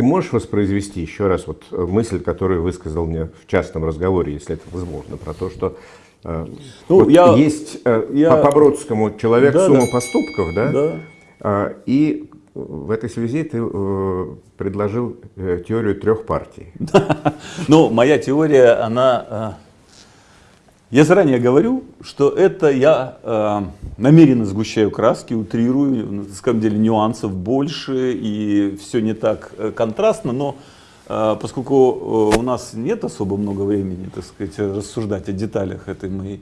Ты можешь воспроизвести еще раз вот мысль, которую высказал мне в частном разговоре, если это возможно, про то, что ну, вот я, есть я, по, по Бродскому человек да, сумма да. поступков, да? Да. И в этой связи ты э, предложил э, теорию трех партий. Ну, моя теория, она... Э, я заранее говорю, что это я намеренно сгущаю краски, утрирую, на самом деле нюансов больше, и все не так контрастно, но поскольку у нас нет особо много времени, так сказать, рассуждать о деталях этой моей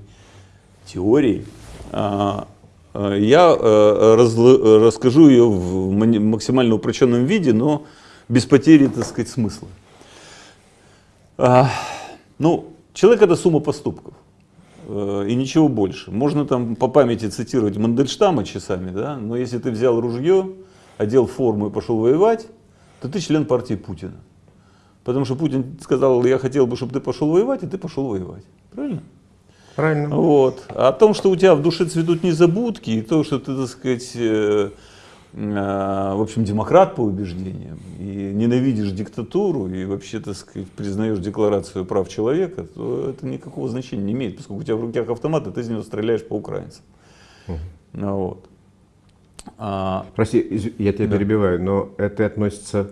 теории, Э, я э, расскажу ее в максимально упрощенном виде, но без потери, так сказать, смысла. А, ну, человек это сумма поступков э, и ничего больше. Можно там по памяти цитировать Мандельштама часами, да, но если ты взял ружье, одел форму и пошел воевать, то ты член партии Путина. Потому что Путин сказал, я хотел бы, чтобы ты пошел воевать, и ты пошел воевать. Правильно? Правильно. Вот. А о том, что у тебя в душе цветут незабудки, и то, что ты, так сказать, э, э, в общем, демократ по убеждениям, и ненавидишь диктатуру, и вообще, так сказать, признаешь декларацию прав человека, то это никакого значения не имеет, поскольку у тебя в руках автомат, и ты из него стреляешь по украинцам. Угу. Вот. А, Прости, я тебя да. перебиваю, но это относится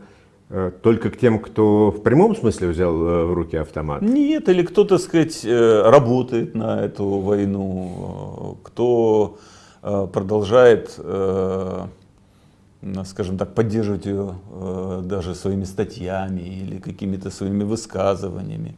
Э, только к тем, кто в прямом смысле взял э, в руки автомат? Нет, или кто, так сказать, э, работает на эту войну, кто продолжает, скажем так, поддерживать ее даже своими статьями или какими-то своими высказываниями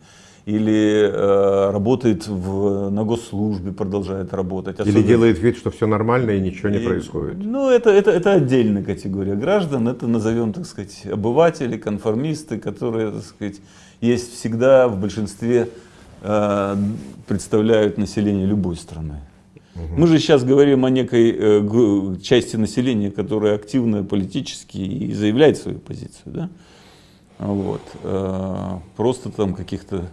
или э, работает в, на госслужбе, продолжает работать. Особенно... Или делает вид, что все нормально и ничего не и, происходит. Ну, это, это, это отдельная категория граждан, это назовем, так сказать, обыватели, конформисты, которые, так сказать, есть всегда в большинстве, э, представляют население любой страны. Мы же сейчас говорим о некой э, части населения, которая активно политически и заявляет свою позицию. Да? Вот. Э, просто там каких-то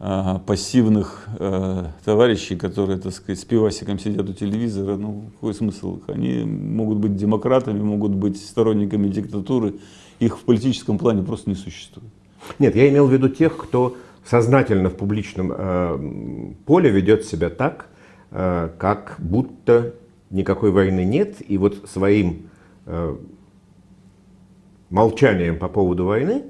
а, пассивных э, товарищей, которые, так сказать, с пивасиком сидят у телевизора, ну, какой смысл? Они могут быть демократами, могут быть сторонниками диктатуры, их в политическом плане просто не существует. Нет, я имел в виду тех, кто сознательно в публичном э, поле ведет себя так, э, как будто никакой войны нет, и вот своим э, молчанием по поводу войны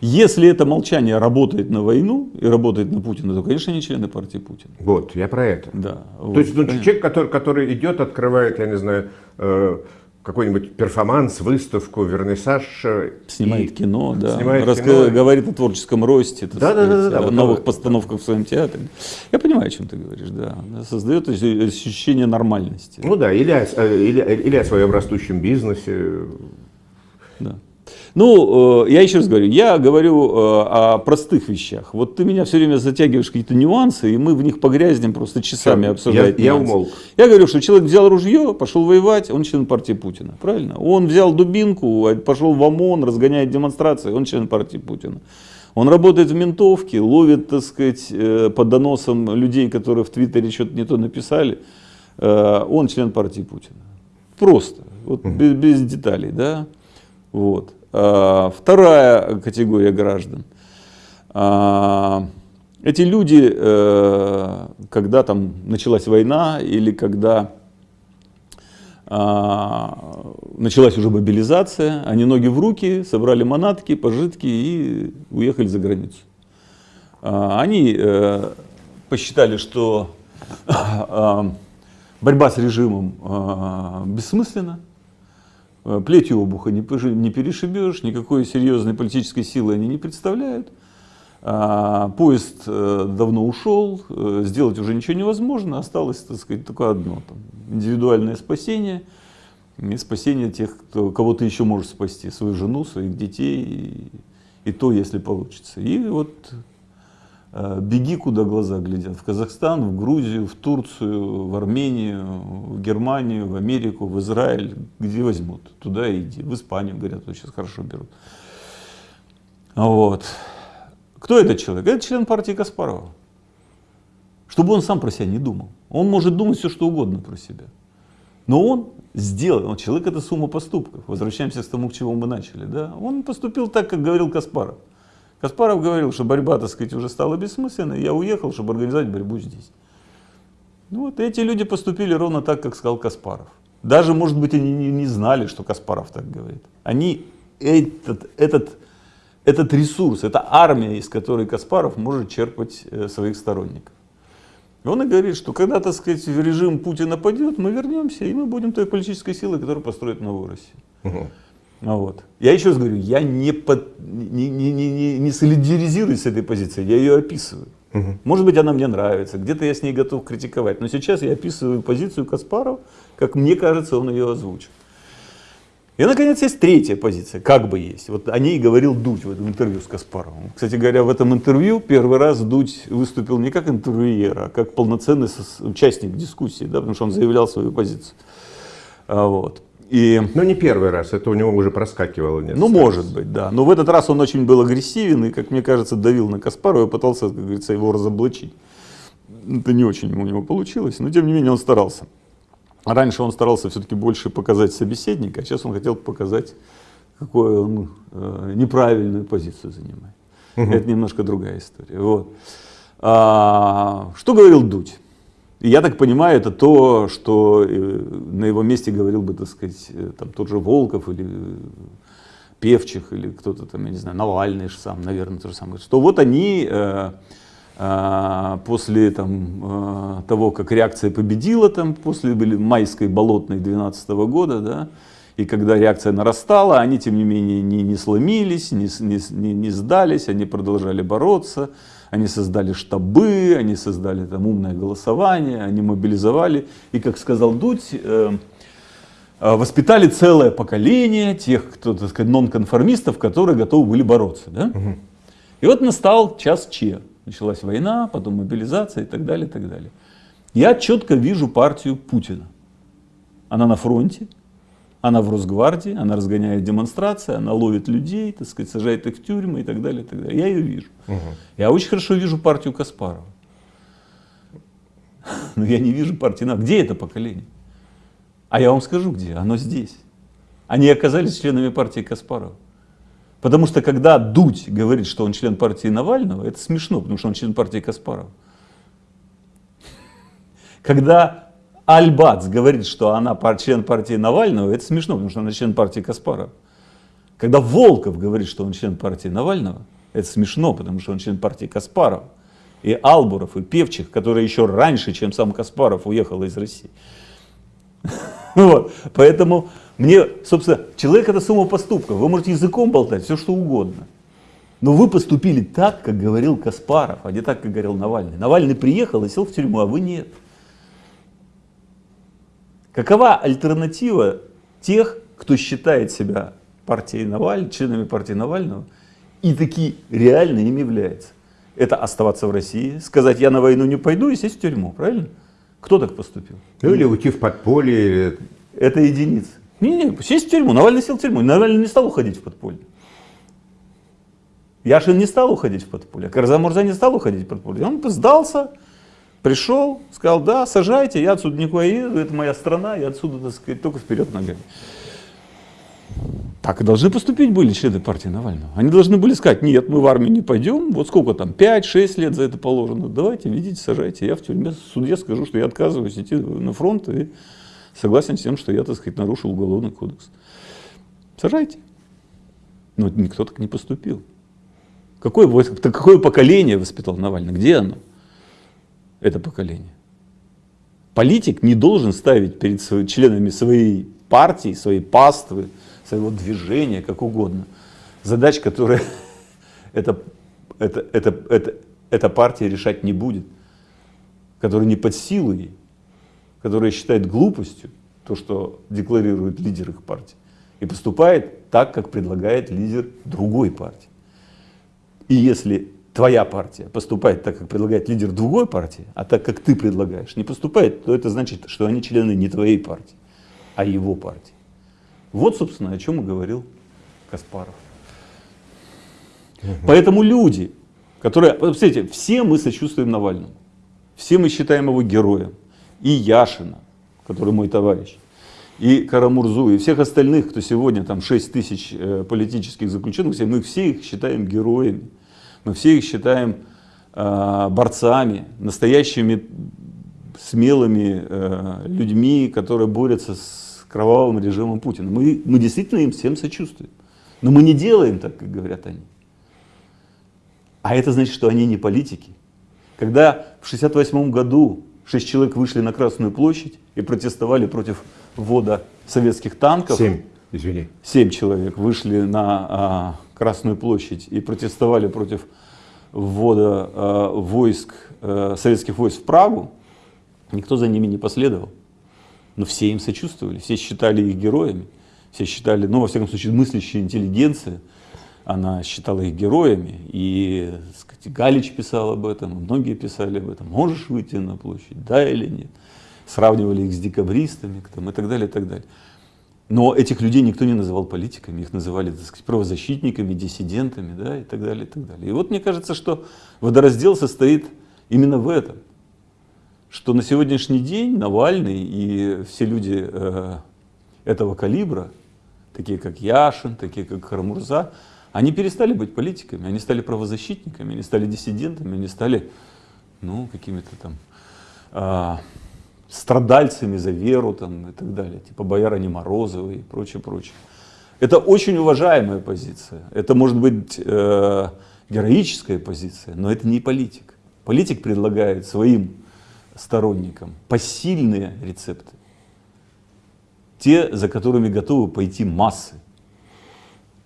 если это молчание работает на войну и работает на Путина, то, конечно, они члены партии Путина. Вот, я про это. Да. То вот, есть ну, человек, который, который идет, открывает, я не знаю, э, какой-нибудь перформанс, выставку, вернисаж. Э, снимает и, кино, да. Снимает Раска... кино. Говорит о творческом росте, да, сказать, да, да, да, о вот новых вот, постановках в своем театре. Я понимаю, о чем ты говоришь, да. Создает ощущение нормальности. Ну да, или, э, или, или о своем растущем бизнесе. Да. Ну, э, я еще раз говорю, я говорю э, о простых вещах. Вот ты меня все время затягиваешь какие-то нюансы, и мы в них погрязнем просто часами обсуждать. Я, я умолк. Я говорю, что человек взял ружье, пошел воевать, он член партии Путина. Правильно? Он взял дубинку, пошел в ОМОН, разгоняет демонстрации, он член партии Путина. Он работает в ментовке, ловит, так сказать, э, под доносом людей, которые в Твиттере что-то не то написали. Он член партии Путина. Просто, вот, без, без деталей, да. Вот. А, вторая категория граждан. А, эти люди, э, когда там началась война или когда а, началась уже мобилизация, они ноги в руки, собрали манатки, пожитки и уехали за границу. Они э, посчитали, что борьба с режимом бессмысленна, плетью обуха не перешибешь, никакой серьезной политической силы они не представляют. А, поезд э, давно ушел, э, сделать уже ничего невозможно, осталось, так сказать, только одно, там, индивидуальное спасение и спасение тех, кто, кого ты еще можешь спасти, свою жену, своих детей, и, и то, если получится. И вот Э, беги, куда глаза глядят. В Казахстан, в Грузию, в Турцию, в Армению, в Германию, в Америку, в Израиль. Где возьмут? Туда иди. В Испанию, говорят, сейчас хорошо берут. Вот. Кто этот человек? Это член партии Каспарова. Чтобы он сам про себя не думал. Он может думать все, что угодно про себя. Но он сделал, он человек это сумма поступков. Возвращаемся к тому, к чему мы начали. Да? Он поступил так, как говорил Каспаров. Каспаров говорил, что борьба, так сказать, уже стала бессмысленной, я уехал, чтобы организовать борьбу здесь. Ну, вот эти люди поступили ровно так, как сказал Каспаров. Даже, может быть, они не, знали, что Каспаров так говорит. Они этот, этот, этот ресурс, эта армия, из которой Каспаров может черпать э, своих сторонников. И он и говорит, что когда, так сказать, режим Путина падет, мы вернемся, и мы будем той политической силой, которая построит новую Россию. Вот. Я еще раз говорю, я не, под, не, не, не, не солидаризируюсь с этой позицией, я ее описываю. Угу. Может быть, она мне нравится, где-то я с ней готов критиковать, но сейчас я описываю позицию Каспарова, как мне кажется, он ее озвучил. И, наконец, есть третья позиция, как бы есть. Вот о ней говорил Дудь в этом интервью с Каспаровым. Кстати говоря, в этом интервью первый раз Дудь выступил не как интервьюер, а как полноценный участник дискуссии, да, потому что он заявлял свою позицию. А, вот. И... Но не первый раз, это у него уже проскакивало несколько Ну, может быть, да. Но в этот раз он очень был агрессивен и, как мне кажется, давил на Каспарова и пытался, как говорится, его разоблачить. Это не очень у него получилось, но тем не менее он старался. Раньше он старался все-таки больше показать собеседника, а сейчас он хотел показать, какую он э, неправильную позицию занимает. Угу. Это немножко другая история. Вот. А, что говорил Дудь? Я так понимаю, это то, что э, на его месте говорил бы, так сказать, э, там, тот же Волков или Певчих, или кто-то там, я не знаю, Навальный же сам, наверное, то же самое. Что вот они э, э, после там, э, того, как реакция победила, там, после майской болотной 12 -го года, да, и когда реакция нарастала, они, тем не менее, не, не сломились, не, не, не сдались, они продолжали бороться. Они создали штабы, они создали там умное голосование, они мобилизовали. И, как сказал Дудь, э, э, воспитали целое поколение тех, кто, так сказать, нонконформистов, которые готовы были бороться. Да? Угу. И вот настал час Че. Началась война, потом мобилизация и так далее, и так далее. Я четко вижу партию Путина. Она на фронте, она в Росгвардии, она разгоняет демонстрации, она ловит людей, так сказать, сажает их в тюрьмы и так далее. И так далее. Я ее вижу. Угу. Я очень хорошо вижу партию Каспарова. Но я не вижу партии НАВ. Где это поколение? А я вам скажу, где. Оно здесь. Они оказались членами партии Каспарова. Потому что когда Дудь говорит, что он член партии Навального, это смешно, потому что он член партии Каспарова. Когда Альбац говорит, что она член партии Навального, это смешно, потому что она член партии Каспарова. Когда Волков говорит, что он член партии Навального, это смешно, потому что он член партии Каспарова. И Албуров, и Певчих, который еще раньше, чем сам Каспаров, уехал из России. Вот. Поэтому мне, собственно, человек это сумма поступков. Вы можете языком болтать, все что угодно. Но вы поступили так, как говорил Каспаров, а не так, как говорил Навальный. Навальный приехал и сел в тюрьму, а вы нет. Какова альтернатива тех, кто считает себя партией Навального, членами партии Навального и таки реально им является? Это оставаться в России, сказать, я на войну не пойду и сесть в тюрьму, правильно? Кто так поступил? Ну или уйти в подполье. Или... Это единицы. Не, не, сесть в тюрьму. Навальный сел в тюрьму. Навальный не стал уходить в подполье. Яшин не стал уходить в подполье. Карзамурза не стал уходить в подполье. Он сдался, Пришел, сказал, да, сажайте, я отсюда никуда еду, это моя страна, я отсюда, так сказать, только вперед ногами. Так и должны поступить были члены партии Навального. Они должны были сказать, нет, мы в армию не пойдем, вот сколько там, 5-6 лет за это положено, давайте, видите, сажайте, я в тюрьме суде скажу, что я отказываюсь идти на фронт и согласен с тем, что я, так сказать, нарушил уголовный кодекс. Сажайте. Но никто так не поступил. Какое, какое поколение воспитал Навальный? Где оно? Это поколение. Политик не должен ставить перед членами своей партии, своей паствы, своего движения, как угодно, задач, которые эта, эта, эта, эта, эта партия решать не будет, которые не под силу ей, которые считает глупостью то, что декларирует лидер их партии, и поступает так, как предлагает лидер другой партии. И если твоя партия поступает так, как предлагает лидер другой партии, а так, как ты предлагаешь, не поступает, то это значит, что они члены не твоей партии, а его партии. Вот, собственно, о чем и говорил Каспаров. Поэтому люди, которые, посмотрите, все мы сочувствуем Навальному, все мы считаем его героем, и Яшина, который мой товарищ, и Карамурзу, и всех остальных, кто сегодня там 6 тысяч э, политических заключенных, мы все их считаем героями, мы все их считаем э, борцами, настоящими смелыми э, людьми, которые борются с кровавым режимом Путина. Мы, мы действительно им всем сочувствуем. Но мы не делаем так, как говорят они. А это значит, что они не политики. Когда в 1968 году шесть человек вышли на Красную площадь и протестовали против ввода советских танков. Семь, извини. Семь человек вышли на а, Красную площадь и протестовали против ввода а, войск, а, советских войск в Прагу. Никто за ними не последовал. Но все им сочувствовали, все считали их героями. Все считали, ну, во всяком случае, мыслящая интеллигенция, она считала их героями. И сказать, Галич писал об этом, многие писали об этом. Можешь выйти на площадь, да или нет? Сравнивали их с декабристами там, и так далее, и так далее. Но этих людей никто не называл политиками, их называли, так сказать, правозащитниками, диссидентами, да, и так далее, и так далее. И вот мне кажется, что водораздел состоит именно в этом, что на сегодняшний день Навальный и все люди э, этого калибра, такие как Яшин, такие как Харамурза, они перестали быть политиками, они стали правозащитниками, они стали диссидентами, они стали, ну, какими-то там э, страдальцами за веру там, и так далее, типа боярыни Морозовой и прочее, прочее. Это очень уважаемая позиция, это может быть э, героическая позиция, но это не политик. Политик предлагает своим сторонникам посильные рецепты те, за которыми готовы пойти массы.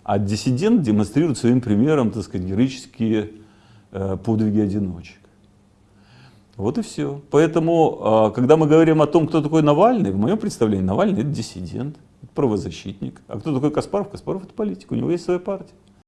А диссидент демонстрирует своим примером, так сказать, героические э, подвиги одиночек. Вот и все. Поэтому, э, когда мы говорим о том, кто такой Навальный, в моем представлении Навальный это диссидент, это правозащитник. А кто такой Каспаров? Каспаров это политик, у него есть своя партия.